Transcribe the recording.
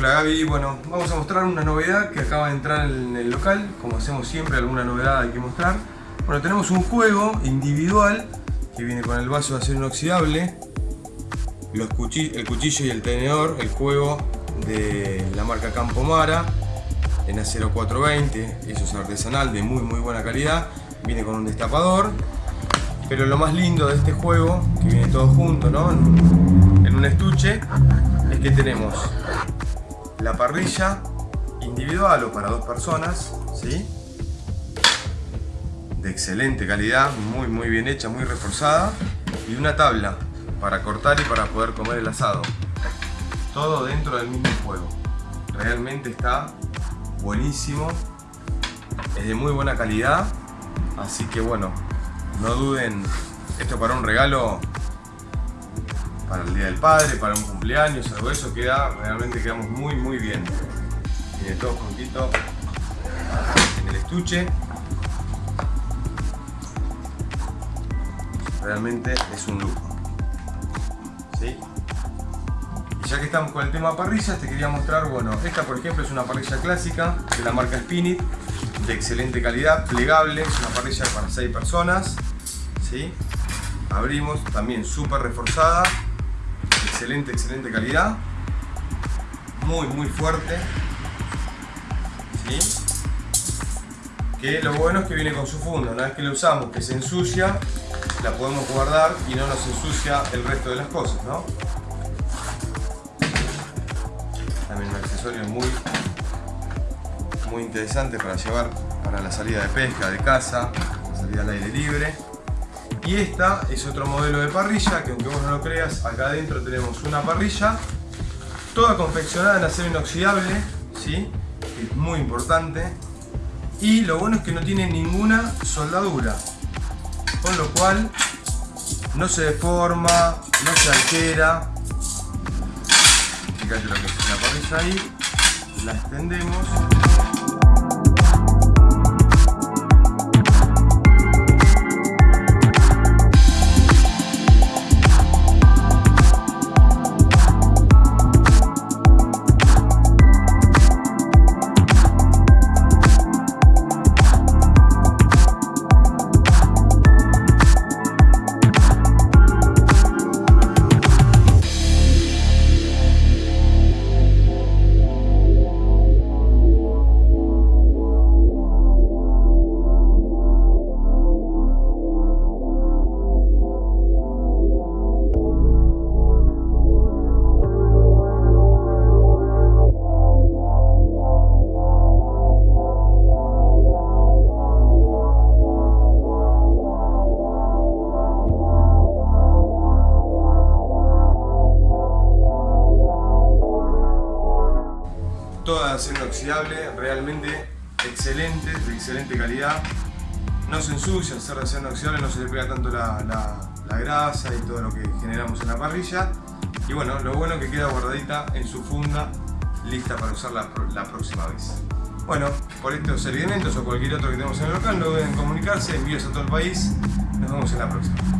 Hola Gaby, bueno, vamos a mostrar una novedad que acaba de entrar en el local, como hacemos siempre, alguna novedad hay que mostrar. Bueno, tenemos un juego individual que viene con el vaso de acero inoxidable, el cuchillo y el tenedor, el juego de la marca Campomara en acero 420, eso es artesanal de muy muy buena calidad, viene con un destapador, pero lo más lindo de este juego, que viene todo junto ¿no? en un estuche, es que tenemos la parrilla individual o para dos personas, ¿sí? de excelente calidad, muy muy bien hecha, muy reforzada y una tabla para cortar y para poder comer el asado. Todo dentro del mismo juego. Realmente está buenísimo, es de muy buena calidad, así que bueno, no duden, esto para un regalo para el Día del Padre, para un cumpleaños, algo eso queda, realmente quedamos muy muy bien. Tiene todo juntito en el estuche. Realmente es un lujo. ¿Sí? Y ya que estamos con el tema parrillas, te quería mostrar, bueno, esta por ejemplo es una parrilla clásica de la marca Spinit, de excelente calidad, plegable, es una parrilla para 6 personas. ¿sí? Abrimos, también súper reforzada, excelente, excelente calidad. Muy, muy fuerte. Que lo bueno es que viene con su funda. Una vez que lo usamos, que se ensucia, la podemos guardar y no nos ensucia el resto de las cosas, ¿no? También un accesorio muy, muy interesante para llevar para la salida de pesca de casa, la salida al aire libre. Y esta es otro modelo de parrilla que aunque vos no lo creas, acá adentro tenemos una parrilla toda confeccionada en acero inoxidable, ¿sí? es muy importante. Y lo bueno es que no tiene ninguna soldadura, con lo cual no se deforma, no se altera. Fíjate lo que es la parrilla ahí, la extendemos. Toda acero inoxidable, realmente excelente, de excelente calidad. No se ensucia al ser de acero inoxidable, no se le pega tanto la, grasa y todo lo que generamos en la parrilla. Y bueno, lo bueno es que queda guardadita en su funda, lista para usarla la próxima vez. Bueno, por estos elementos o cualquier otro que tenemos en el local, no deben comunicarse, envíos a todo el país. Nos vemos en la próxima.